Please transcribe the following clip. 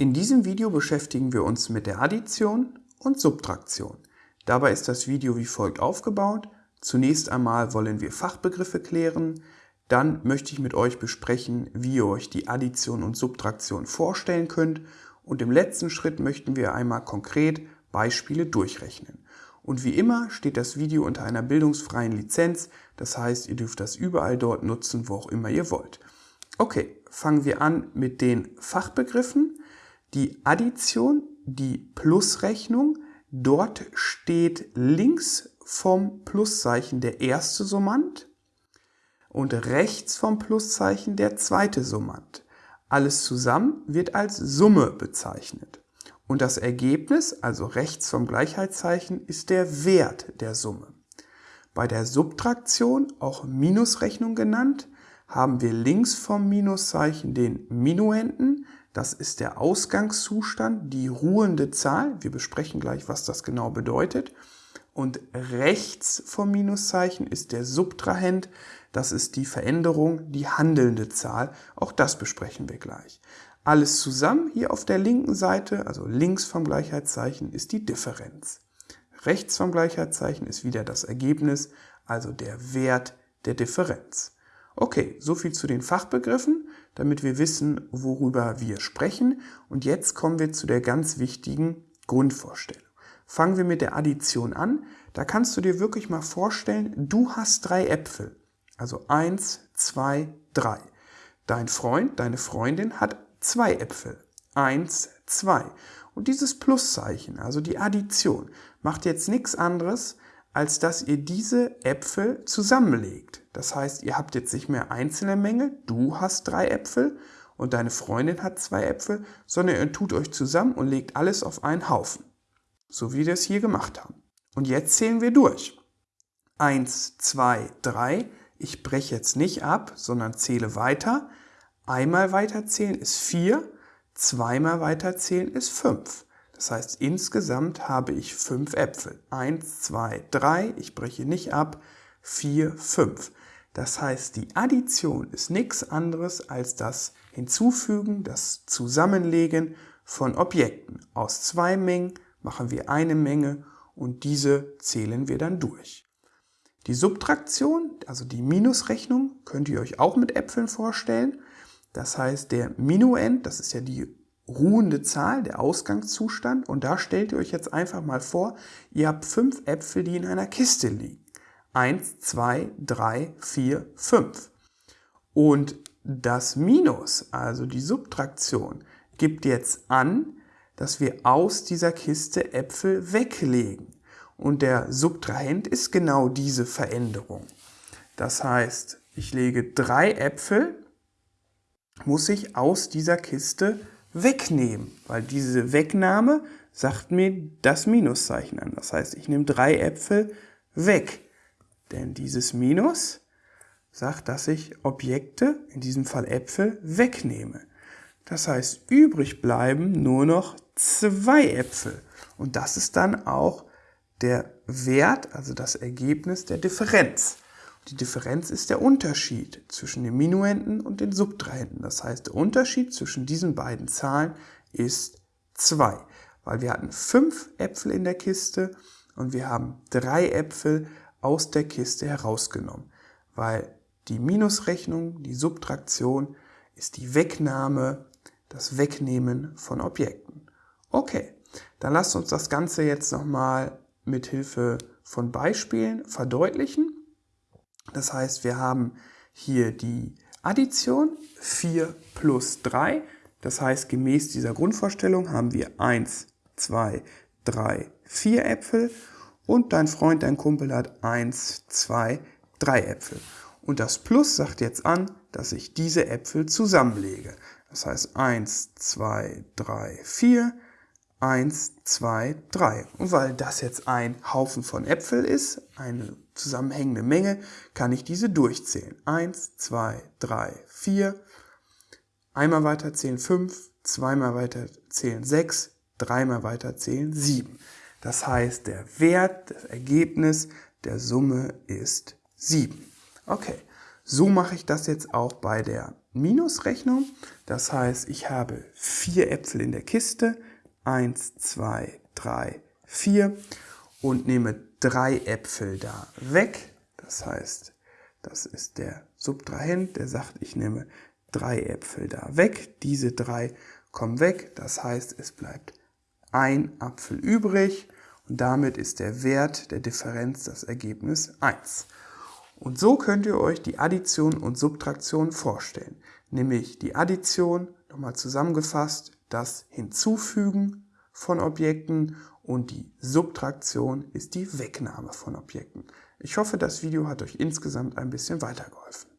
In diesem Video beschäftigen wir uns mit der Addition und Subtraktion. Dabei ist das Video wie folgt aufgebaut. Zunächst einmal wollen wir Fachbegriffe klären, dann möchte ich mit euch besprechen, wie ihr euch die Addition und Subtraktion vorstellen könnt und im letzten Schritt möchten wir einmal konkret Beispiele durchrechnen. Und wie immer steht das Video unter einer bildungsfreien Lizenz, das heißt, ihr dürft das überall dort nutzen, wo auch immer ihr wollt. Okay, fangen wir an mit den Fachbegriffen die Addition, die Plusrechnung. Dort steht links vom Pluszeichen der erste Summand und rechts vom Pluszeichen der zweite Summand. Alles zusammen wird als Summe bezeichnet. Und das Ergebnis, also rechts vom Gleichheitszeichen, ist der Wert der Summe. Bei der Subtraktion, auch Minusrechnung genannt, haben wir links vom Minuszeichen den Minuenden, das ist der Ausgangszustand, die ruhende Zahl. Wir besprechen gleich, was das genau bedeutet. Und rechts vom Minuszeichen ist der Subtrahent. Das ist die Veränderung, die handelnde Zahl. Auch das besprechen wir gleich. Alles zusammen hier auf der linken Seite, also links vom Gleichheitszeichen, ist die Differenz. Rechts vom Gleichheitszeichen ist wieder das Ergebnis, also der Wert der Differenz. Okay, soviel zu den Fachbegriffen, damit wir wissen, worüber wir sprechen. Und jetzt kommen wir zu der ganz wichtigen Grundvorstellung. Fangen wir mit der Addition an. Da kannst du dir wirklich mal vorstellen, du hast drei Äpfel. Also eins, zwei, drei. Dein Freund, deine Freundin hat zwei Äpfel. Eins, zwei. Und dieses Pluszeichen, also die Addition, macht jetzt nichts anderes, als dass ihr diese Äpfel zusammenlegt. Das heißt, ihr habt jetzt nicht mehr einzelne Menge, du hast drei Äpfel und deine Freundin hat zwei Äpfel, sondern ihr tut euch zusammen und legt alles auf einen Haufen. So wie wir es hier gemacht haben. Und jetzt zählen wir durch. Eins, zwei, drei. Ich breche jetzt nicht ab, sondern zähle weiter. Einmal weiterzählen ist vier, zweimal weiterzählen ist fünf. Das heißt, insgesamt habe ich fünf Äpfel. Eins, zwei, drei, ich breche nicht ab, vier, fünf. Das heißt, die Addition ist nichts anderes als das Hinzufügen, das Zusammenlegen von Objekten. Aus zwei Mengen machen wir eine Menge und diese zählen wir dann durch. Die Subtraktion, also die Minusrechnung, könnt ihr euch auch mit Äpfeln vorstellen. Das heißt, der Minuend, das ist ja die ruhende Zahl, der Ausgangszustand. Und da stellt ihr euch jetzt einfach mal vor, ihr habt fünf Äpfel, die in einer Kiste liegen. Eins, zwei, drei, vier, fünf. Und das Minus, also die Subtraktion, gibt jetzt an, dass wir aus dieser Kiste Äpfel weglegen. Und der Subtrahent ist genau diese Veränderung. Das heißt, ich lege drei Äpfel, muss ich aus dieser Kiste wegnehmen, weil diese Wegnahme sagt mir das Minuszeichen an. Das heißt, ich nehme drei Äpfel weg, denn dieses Minus sagt, dass ich Objekte, in diesem Fall Äpfel, wegnehme. Das heißt, übrig bleiben nur noch zwei Äpfel. Und das ist dann auch der Wert, also das Ergebnis der Differenz. Die Differenz ist der Unterschied zwischen den Minuenden und den Subtrahenten. Das heißt, der Unterschied zwischen diesen beiden Zahlen ist 2, weil wir hatten 5 Äpfel in der Kiste und wir haben 3 Äpfel aus der Kiste herausgenommen, weil die Minusrechnung, die Subtraktion, ist die Wegnahme, das Wegnehmen von Objekten. Okay, dann lasst uns das Ganze jetzt nochmal mit Hilfe von Beispielen verdeutlichen. Das heißt, wir haben hier die Addition 4 plus 3. Das heißt, gemäß dieser Grundvorstellung haben wir 1, 2, 3, 4 Äpfel und dein Freund, dein Kumpel hat 1, 2, 3 Äpfel. Und das Plus sagt jetzt an, dass ich diese Äpfel zusammenlege. Das heißt 1, 2, 3, 4, 1, 2, 3. Und weil das jetzt ein Haufen von Äpfel ist, eine zusammenhängende Menge, kann ich diese durchzählen. 1, 2, 3, 4. Einmal weiter zählen 5, zweimal weiter zählen 6, dreimal weiter zählen 7. Das heißt, der Wert, das Ergebnis der Summe ist 7. Okay, so mache ich das jetzt auch bei der Minusrechnung. Das heißt, ich habe vier Äpfel in der Kiste. Eins, zwei, drei, vier. Und nehme drei Äpfel da weg. Das heißt, das ist der Subtrahent, der sagt, ich nehme drei Äpfel da weg. Diese drei kommen weg. Das heißt, es bleibt ein Apfel übrig. Und damit ist der Wert der Differenz das Ergebnis 1. Und so könnt ihr euch die Addition und Subtraktion vorstellen. Nämlich die Addition, nochmal zusammengefasst, das Hinzufügen von Objekten und die Subtraktion ist die Wegnahme von Objekten. Ich hoffe, das Video hat euch insgesamt ein bisschen weitergeholfen.